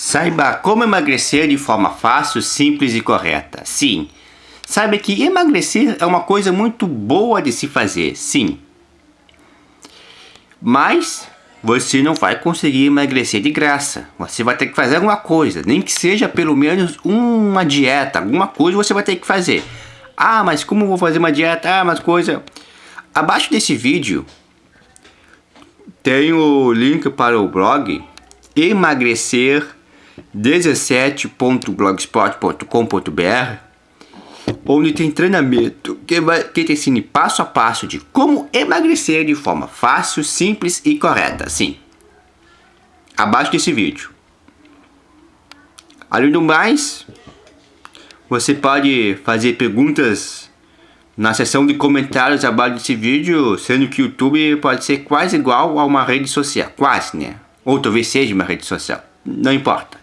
Saiba como emagrecer de forma fácil, simples e correta. Sim. Saiba que emagrecer é uma coisa muito boa de se fazer, sim. Mas você não vai conseguir emagrecer de graça. Você vai ter que fazer alguma coisa, nem que seja pelo menos uma dieta, alguma coisa você vai ter que fazer. Ah, mas como vou fazer uma dieta? Ah, mas coisa... Abaixo desse vídeo tem o link para o blog emagrecer 17.blogspot.com.br onde tem treinamento que, vai, que te ensine passo a passo de como emagrecer de forma fácil, simples e correta, sim. Abaixo desse vídeo. Além do mais, você pode fazer perguntas na seção de comentários abaixo desse vídeo, sendo que o YouTube pode ser quase igual a uma rede social, quase, né? Ou talvez seja uma rede social, não importa.